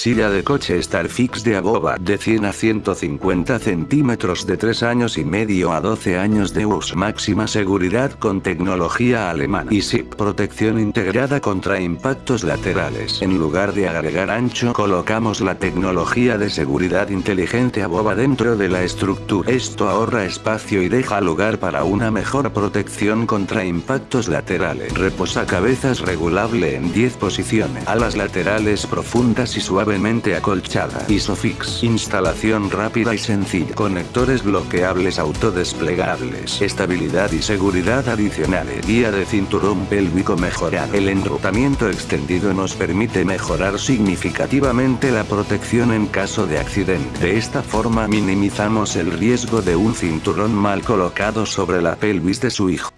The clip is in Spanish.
Silla de coche Starfix de Aboba de 100 a 150 centímetros de 3 años y medio a 12 años de uso. Máxima seguridad con tecnología alemana. Y SIP protección integrada contra impactos laterales. En lugar de agregar ancho colocamos la tecnología de seguridad inteligente Aboba dentro de la estructura. Esto ahorra espacio y deja lugar para una mejor protección contra impactos laterales. Reposacabezas regulable en 10 posiciones. Alas laterales profundas y suavemente acolchadas. Isofix. Instalación rápida y sencilla. Conectores bloqueables autodesplegables. Estabilidad y seguridad adicionales. Guía de cinturón pélvico mejorado. El enrutamiento extendido nos permite mejorar significativamente la protección en caso de accidente. De esta forma minimizamos el riesgo de un cinturón mal colocado sobre la pelvis de su hijo.